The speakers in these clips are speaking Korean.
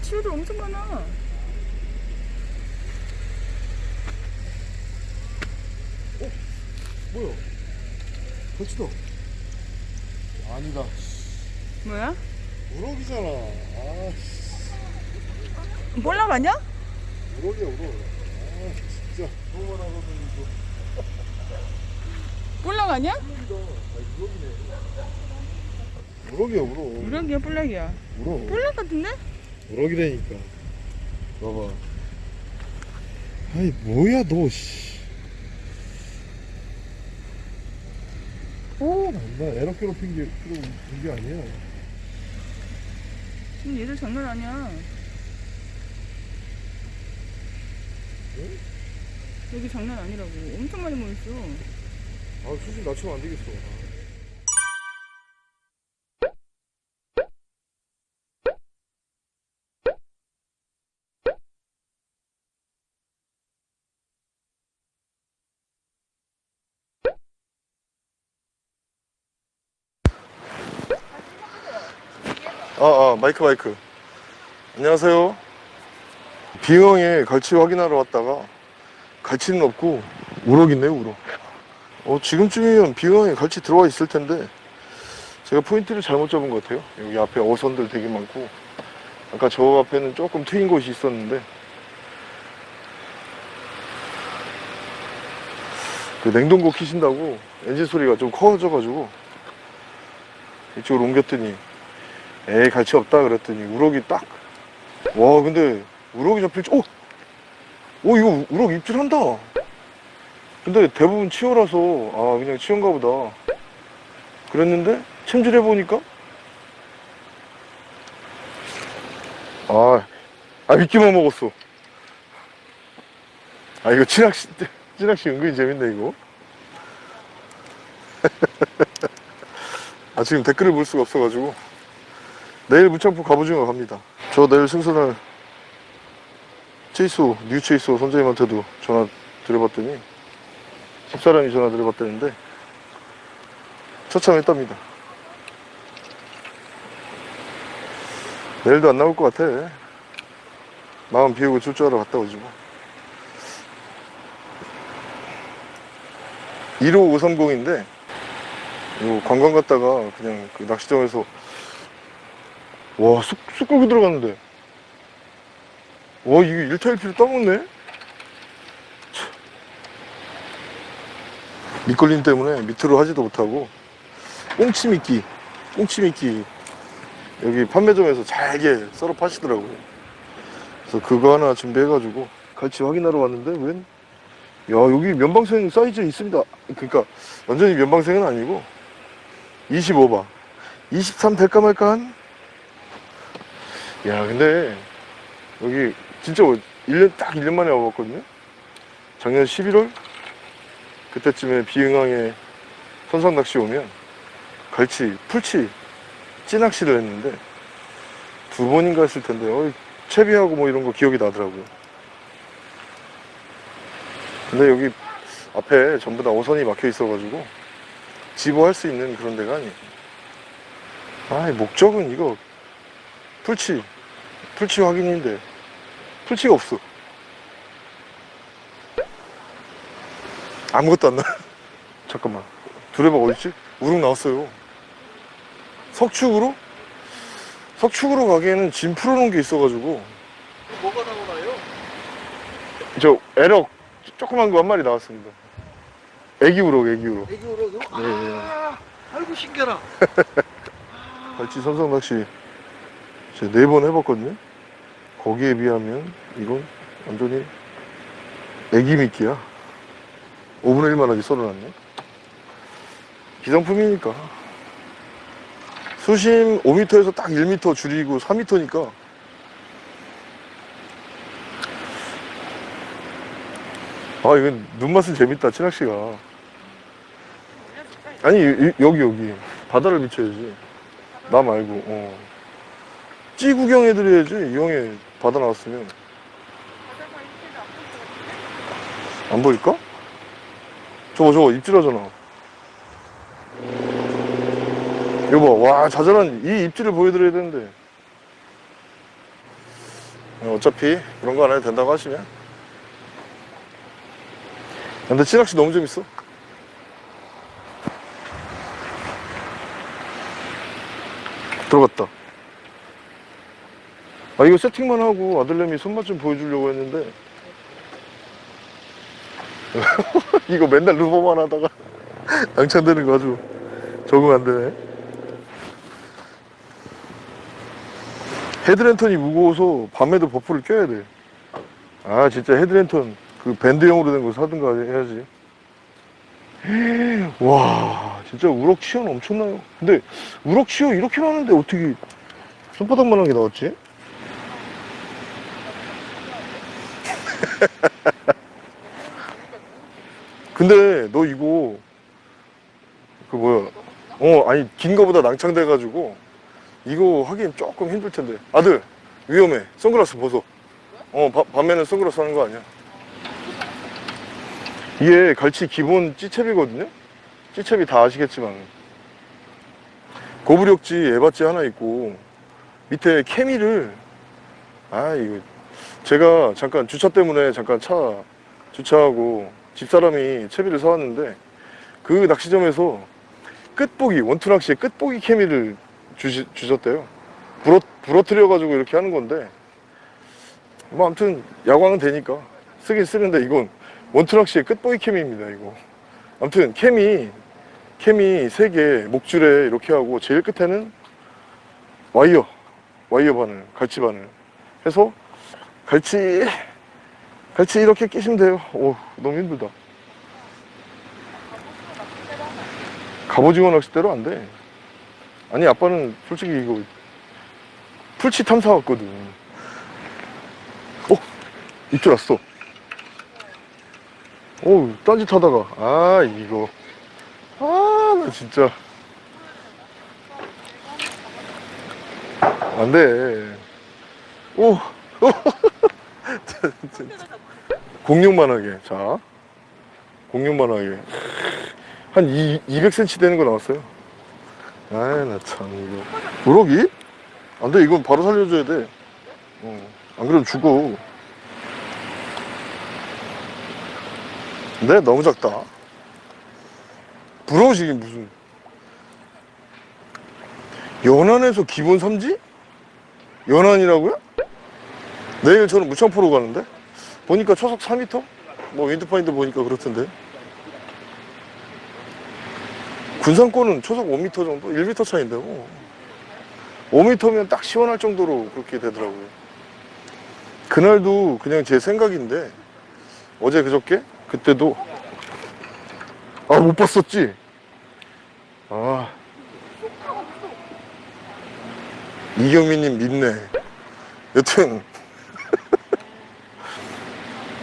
치어들 엄청 많아. 뭐야? 거치도 아니다 뭐야? 우럭이잖아 아 볼락 아니야? 우럭이야 우럭 아 진짜 너무 이거 아니야? 우럭이네 우럭이야 우럭 볼락이야, 볼락이야. 우럭 볼락 같은데? 우럭이라니까 봐봐 아이 뭐야 너 씨 오, 나 에러 괴롭힌 게, 그런 게 아니야. 지금 얘들 장난 아니야. 응? 여기 장난 아니라고. 엄청 많이 모였어. 아, 수준 낮추면 안 되겠어. 아, 아, 마이크, 마이크. 안녕하세요. 비형에 갈치 확인하러 왔다가 갈치는 없고 우럭 있네요, 우럭. 어, 지금쯤이면 비형에 갈치 들어와 있을 텐데 제가 포인트를 잘못 잡은 것 같아요. 여기 앞에 어선들 되게 많고 아까 저 앞에는 조금 트인 곳이 있었는데 그 냉동고 키신다고 엔진 소리가 좀 커져가지고 이쪽으로 옮겼더니 에이 갈치 없다 그랬더니 우럭이 딱. 와 근데 우럭이 잡힐 줄 오! 오 이거 우럭 입질한다. 근데 대부분 치어라서 아 그냥 치어인가 보다. 그랬는데 챔질해 보니까? 아, 아 미끼만 먹었어. 아 이거 찌낚시 찌낚시 은근히 재밌네 이거. 아 지금 댓글을 볼 수가 없어가지고 내일 문창포 갑오징어 갑니다. 저 내일 승선을 체이소 뉴 체이소 선생님한테도 전화 드려봤더니 집사람이 전화 드려봤다는데 처참했답니다. 내일도 안 나올 것 같아. 마음 비우고 출조하러 갔다 오지 뭐. 15530인데 이거 관광 갔다가 그냥 그 낚시장에서 와 쑥, 쑥고기 들어갔는데. 와 이거 1타 1피를 떠먹네? 참. 밑걸림 때문에 밑으로 하지도 못하고. 꽁치 미끼 꽁치 미끼. 여기 판매점에서 잘게 썰어 파시더라고요. 그래서 그거 하나 준비해가지고 갈치 확인하러 왔는데 웬? 야 여기 면방생 사이즈 있습니다. 그러니까 완전히 면방생은 아니고 25바. 23 될까 말까 한? 야 근데 여기 진짜 1년 딱 1년 만에 와봤거든요? 작년 11월? 그때쯤에 비응항에 선상 낚시 오면 갈치, 풀치, 찌낚시를 했는데 두 번인가 했을 텐데 어, 채비하고 뭐 이런 거 기억이 나더라고요. 근데 여기 앞에 전부 다 어선이 막혀 있어 가지고 집어할 수 있는 그런 데가 아니에요. 아 목적은 이거 풀치 풀치 확인인데 풀치가 없어 아무것도 안 나. 잠깐만. 두레박 어딨지? 우럭 나왔어요. 석축으로? 석축으로 가기에는 짐 풀어놓은 게 있어가지고. 뭐가 나오나요? 저 에럭 조그만 거 한 마리 나왔습니다. 애기 우럭, 애기 우럭. 애기 우럭요? 네, 아, 아이고 신기하라. 갈치 삼성 낚시 제가 네 번 해봤거든요. 거기에 비하면 이건 완전히 애기 미끼야. 5분의 1만 하게 썰어놨네. 기성품이니까. 수심 5m에서 딱 1m 줄이고 4m니까. 아, 이건 눈맛은 재밌다, 치낚시가. 아니, 이- 여기, 여기. 바다를 비춰야지. 나 말고, 어. 찌 구경 해드려야지, 이 형이 바다 나왔으면. 안 보일까? 저거, 저거, 입질하잖아. 봐, 와, 자잘한 이 입질을 보여드려야 되는데. 어차피 그런 거 안 해도 된다고 하시면. 근데 찌낚시 너무 재밌어. 들어갔다. 아, 이거 세팅만 하고 아들내미 손맛 좀 보여주려고 했는데. 이거 맨날 루어만 하다가 당첨되는 거 아주 적응 안 되네. 헤드랜턴이 무거워서 밤에도 버프를 껴야 돼. 아, 진짜 헤드랜턴 그 밴드형으로 된 거 사든가 해야지. 와, 진짜 우럭 치어는 엄청나요. 근데 우럭 치어 이렇게 많은데 어떻게 손바닥만한 게 나왔지? 근데 너 이거 그 뭐야? 어, 아니 긴 거보다 낭창돼 가지고 이거 하기엔 조금 힘들 텐데. 아들 위험해. 선글라스 벗어. 어, 바- 밤에는 선글라스 하는 거 아니야? 이게 갈치 기본 찌채비거든요. 찌채비 다 아시겠지만 고부력지 에바찌 하나 있고 밑에 케미를 아 이거 제가 잠깐 주차 때문에 잠깐 차 주차하고 집사람이 채비를 사왔는데 그 낚시점에서 끝보기 원투 낚시의 끝보기 케미를 주시, 주셨대요. 부러, 부러뜨려 가지고 이렇게 하는 건데 뭐 아무튼 야광은 되니까 쓰긴 쓰는데 이건 원투 낚시의 끝보기 케미입니다 이거. 아무튼 케미 케미 세개 목줄에 이렇게 하고 제일 끝에는 와이어 와이어 바늘 갈치 바늘 해서 갈치 갈치 이렇게 끼시면 돼요. 오 너무 힘들다. 갑오징어 낚싯대로 안 돼. 아니 아빠는 솔직히 이거 풀치 탐사 왔거든. 어 입질 왔어. 오 딴짓하다가 아 이거 아 나 진짜 안돼. 오. 진짜. 공룡만 하게 자. 공룡만 하게. 한 2, 200cm 되는 거 나왔어요. 아이 나참 이거. 우럭이? 안돼 이건 바로 살려줘야 돼. 어, 안 그러면 죽어. 근데 너무 작다. 부러우시긴 무슨. 연안에서 기본 삼지? 연안이라고요? 내일 저는 무창포로 가는데 보니까 초속 4m? 뭐 윈드파인드 보니까 그렇던데 군산권은 초속 5m 정도? 1m 차인데 뭐 5m면 딱 시원할 정도로 그렇게 되더라고요 그날도 그냥 제 생각인데 어제 그저께? 그때도 아 못 봤었지? 아 이경민님 믿네 여튼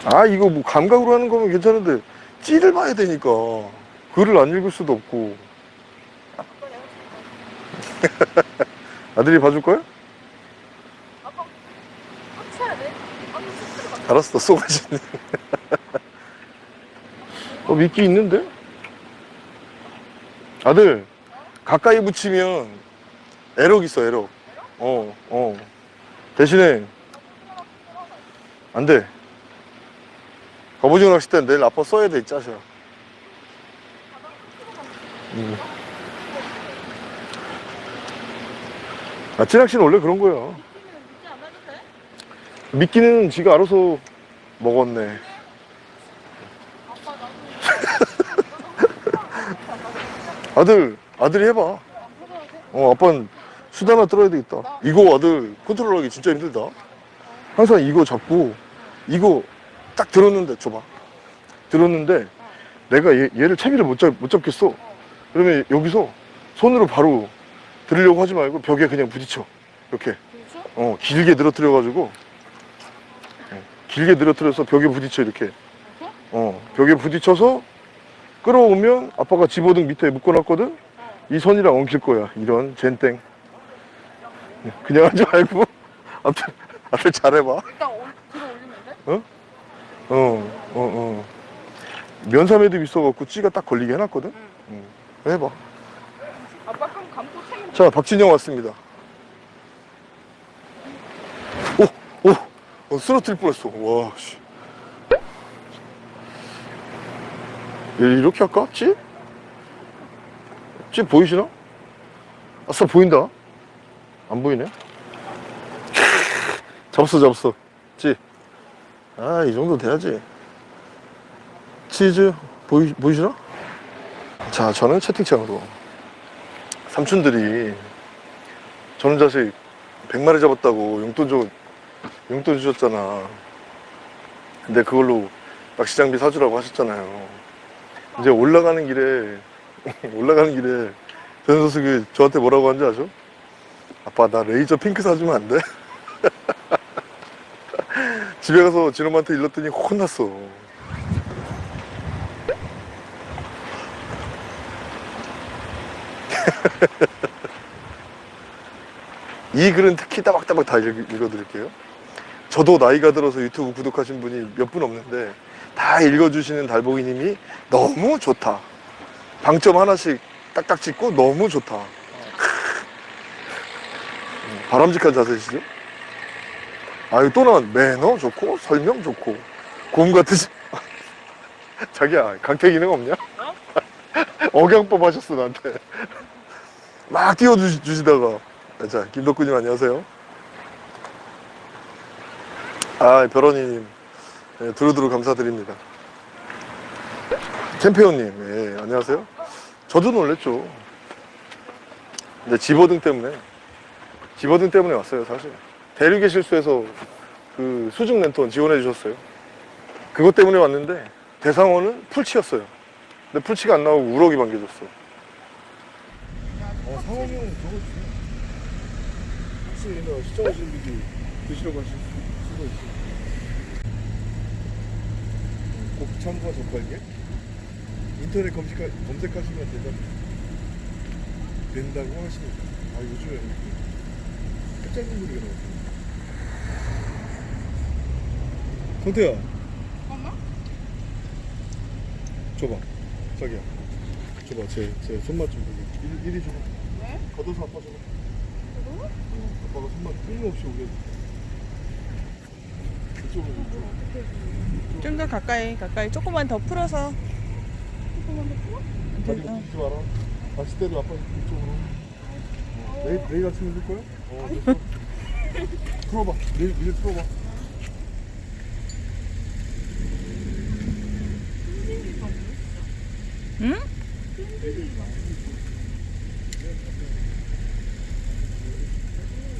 아 이거 뭐 감각으로 하는 거면 괜찮은데 찌를 봐야 되니까. 글을 안 읽을 수도 없고. 아들이 봐줄 거야? 알았어 쏘가지네. 어 미끼 있는데? 아들 가까이 붙이면 에럭 있어 에럭 어어. 대신에 안돼 갑오징어 낚싯대는 내일 아빠 써야 돼, 이 짜셔. 음. 아, 찌낚시는 원래 그런 거야. 미끼는 지가 알아서 먹었네. 아들, 아들이 해봐. 어, 아빠는 수다나 떨어야 되겠다. 이거 아들 컨트롤하기 진짜 힘들다. 항상 이거 잡고, 이거 딱 들었는데 줘봐. 들었는데 내가 얘, 얘를 채비를 못, 잡, 못 잡겠어. 그러면 여기서 손으로 바로 들으려고 하지 말고 벽에 그냥 부딪혀. 이렇게. 어 길게 늘어뜨려 가지고. 어, 길게 늘어뜨려서 벽에 부딪혀 이렇게. 어 벽에 부딪혀서 끌어오면 아빠가 집어등 밑에 묶어놨거든? 이 선이랑 엉킬 거야 이런 젠땡. 그냥 하지 말고. 아무튼 아무튼 잘해봐. 일단 올- 들어 올리면 돼? 어, 어, 어. 면사매듭 있어갖고 찌가 딱 걸리게 해놨거든? 응. 해봐. 아빠 그럼 감고 챙겨 자, 박진영 왔습니다. 오, 오, 어, 쓰러뜨릴 뻔했어. 와, 씨. 얘 이렇게 할까? 찌? 찌 보이시나? 아싸, 보인다. 안 보이네. 잡았어, 잡았어. 찌. 아, 이 정도 돼야지. 치즈, 보이, 보이시나? 자, 저는 채팅창으로. 삼촌들이 저는 자식 100마리 잡았다고 용돈 줘, 용돈 주셨잖아. 근데 그걸로 낚시 장비 사주라고 하셨잖아요. 이제 올라가는 길에, 올라가는 길에 전 선수가 저한테 뭐라고 한지 아죠? 아빠, 나 레이저 핑크 사주면 안 돼? 집에 가서 진엄한테 일렀더니 혼났어. 이 글은 특히 따박따박 다 읽, 읽어 드릴게요. 저도 나이가 들어서 유튜브 구독하신 분이 몇 분 없는데 다 읽어주시는 달보기님이 너무 좋다. 방점 하나씩 딱딱 찍고 너무 좋다. 음, 바람직한 자세시죠? 아유 또 나온 매너 좋고 설명 좋고 곰 같으시 자기야 강태 기능 없냐? 억양법 하셨어 나한테. 막 띄워주시다가. 자 김덕구님 안녕하세요. 아 별원이님. 네, 두루두루 감사드립니다. 캠페온님 예, 안녕하세요. 저도 놀랬죠. 근데 집어등 때문에 집어등 때문에 왔어요 사실 대륙의 실수에서 그 수중 랜턴 지원해 주셨어요. 그것 때문에 왔는데 대상어는 풀치였어요. 근데 풀치가 안 나오고 우럭이 반겨줬어. 어, 상황형 저거 주세요 혹시 나 시청하시는 분이 드시려고 하실 수가 있어요. 곱창과 젓갈게 인터넷 검색, 검색하시면 된다, 된다고 하십니다 아 요즘에 깜짝 놀리게 나왔어 성태야 잠깐만. 줘봐. 자기야. 줘봐. 제, 제 손맛 좀 보게. 일, 이리 줘봐. 네? 걷어서 아빠 줘봐. 그거? 어, 아빠가 손맛 끊임없이 오게 이쪽으로 이쪽. 좀더 가까이 가까이. 조금만 더 풀어서. 조금만 더 풀어? 다리 어. 움직이지 마라. 다시 때려 아빠 이쪽으로. 어, 내일, 내일 아침에 해줄 거야? 어 됐어. 풀어봐. 내일, 내일 풀어봐 응?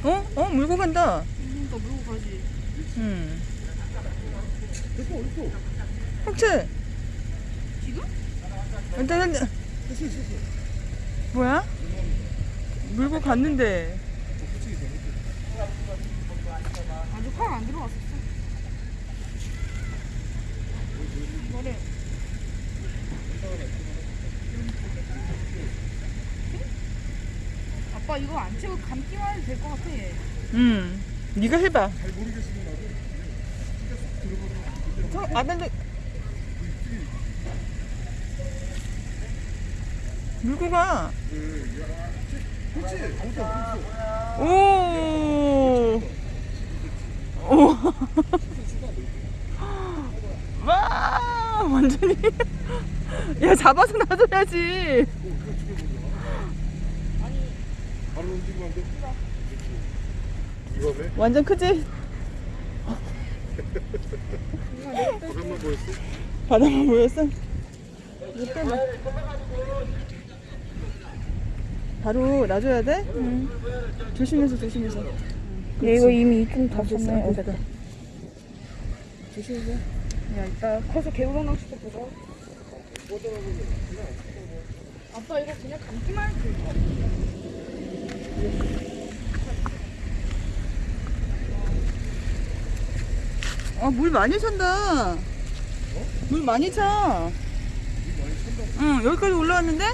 어? 어 물고 간다 그러니까 물고 가지. 응 형채 지금? 일단 뭐야? 물고 갔는데 아직 칼안 들어갔었어. 이거를 아빠 이거 안 치고 감기만 해도 될 것 같아. 응 네가 해봐 잘 모르겠으면 나도 저 아들들 물고 가 그렇지 없어 오. 오. 와, 완전히. 야, 잡아서 놔줘야지. 바로 움직이면 안 돼? 이거 왜? 완전 크지? 바람만 보였어? 바다만 보였어? 빼봐. 바로 놔줘야 돼? 응. 조심해서, 조심해서. 얘 이거 이미 좀다 됐어. 어, 됐다. 조심해서. 야 이따 커서 개우랑 낚시도 보자. 아빠 이거 그냥 감기만 해도 될것 같아. 어, 물 많이 찬다. 물 많이 차. 응, 여기까지 올라왔는데?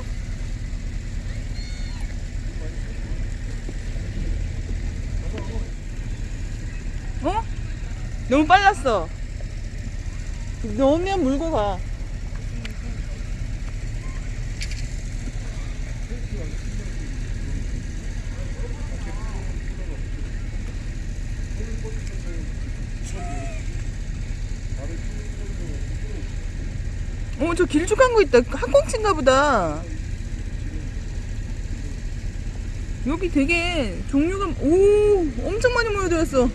어? 너무 빨랐어. 넣으면 물고 가. 저 길쭉한 거 있다. 학꽁치인가 보다. 여기 되게 종류가, 오, 엄청 많이 모여들었어.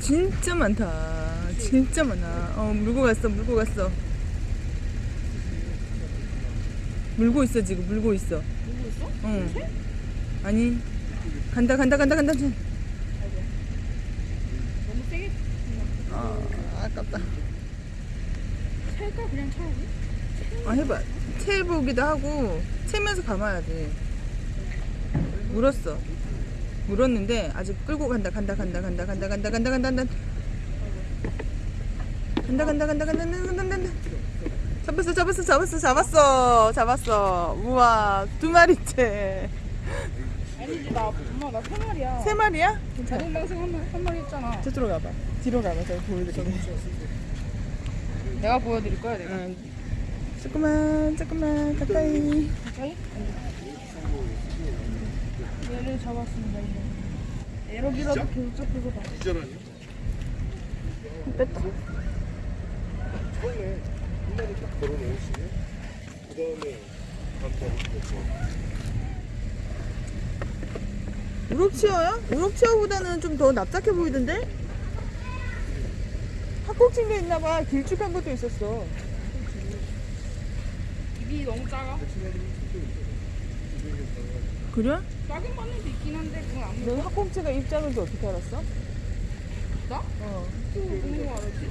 진짜 많다. 진짜 많아. 어, 물고 갔어, 물고 갔어. 물고 있어, 지금, 물고 있어. 누구 있어? 응. 아니, 간다, 간다, 간다, 간다. 너무 세게 아, 아깝다. 찰까 그냥 차라리? 아 해봐 채보기도 하고 채면서 감아야 돼 물었어 물었는데 아직 끌고 간다 간다 간다 간다 간다 간다 간다 간다 간다 간다 간다 간다 간다 간다 간다 간다 잡았어 잡았어 잡았어 잡았어 잡았어 우와 두 마리째 아니지 나 엄마 나세 마리야. 세 마리야? 자동 방생 한, 마리- 한 마리 했잖아. 저쪽으로 가봐. 뒤로 가봐. 제가 보여드릴게. 내가 보여드릴 거야 내가. 응. 조금만 조금만 가까이. 가까이? 얘를 잡았습니다 이거 에러기라도 계속 잡혀서 봐. 이자라니? 뺐다. 처음에 한 마리 딱 걸어놓으시면 그 다음에 감사합니다. 우럭치어야? 우럭치어보다는 좀 더 납작해 보이던데? 학곡친 게 있나봐 길쭉한 것도 있었어 입이 너무 작아 그래? 작은 바늘도 있긴 한데 그건 안너 학곡치가 입 작은지 어떻게 알았어? 나? 어. 보는 거 알았지?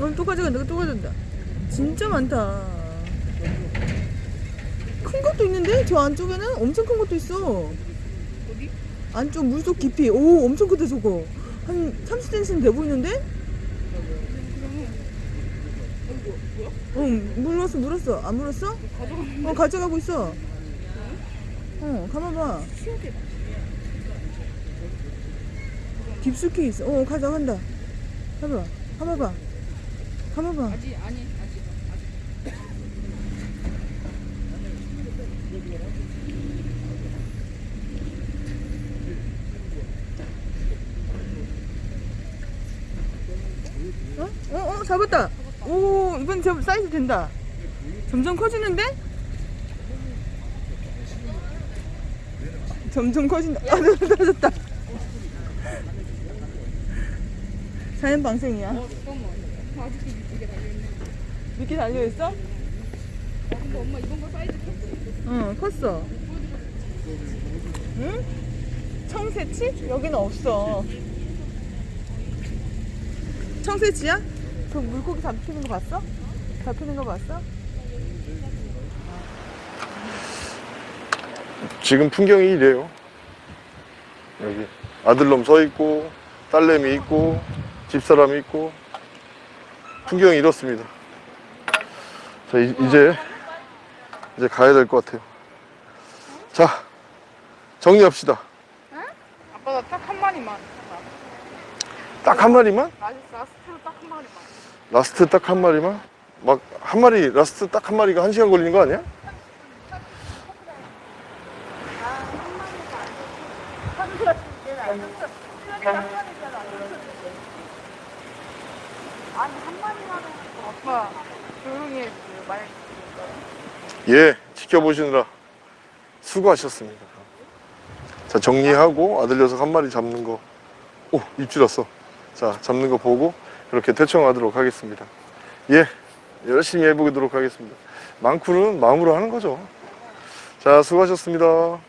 어, 또 가져간다 또 가져간다 진짜 많다 큰 것도 있는데? 저 안쪽에는 엄청 큰 것도 있어. 어디? 안쪽 물속 깊이. 오 엄청 크다 저거. 한 30cm는 돼 보이는데? 응 물었어 물었어. 안 물었어? 가져가는 어 가져가고 있어. 어 가만봐. 깊숙이 있어. 어 가져간다. 가봐 가봐봐. 가봐봐. 아직 아니 아직 아직 어? 어? 어? 잡았다 오 이번 저 사이즈 된다 점점 커지는데? 점점 커진다 아 떨어졌다 자연 방생이야 어 아직도? 아 근데 엄마 이번 거 사이즈 컸지? 응 컸어 응? 청새치? 여기는 없어 청새치야? 그 물고기 잡히는 거 봤어? 잡히는 거 봤어? 지금 풍경이 이래요. 여기 아들놈 서 있고 딸내미 있고 집사람이 있고 풍경이 이렇습니다. 자 이, 제 이제 가야 될 것 같아요. 자 정리합시다. 아빠 나 딱 한 마리만 딱 한 마리만? 라스, 라스트로 딱 한 마리만 라스트 딱 한 마리만? 막 한 마리 라스트 딱 한 마리가 한 시간 걸리는 거 아니야? 예, 지켜보시느라 수고하셨습니다. 자, 정리하고 아들 녀석 한 마리 잡는 거. 오, 입질 왔어. 자, 잡는 거 보고 그렇게 대청하도록 하겠습니다. 예, 열심히 해보도록 하겠습니다. 망쿠는 마음으로 하는 거죠. 자, 수고하셨습니다.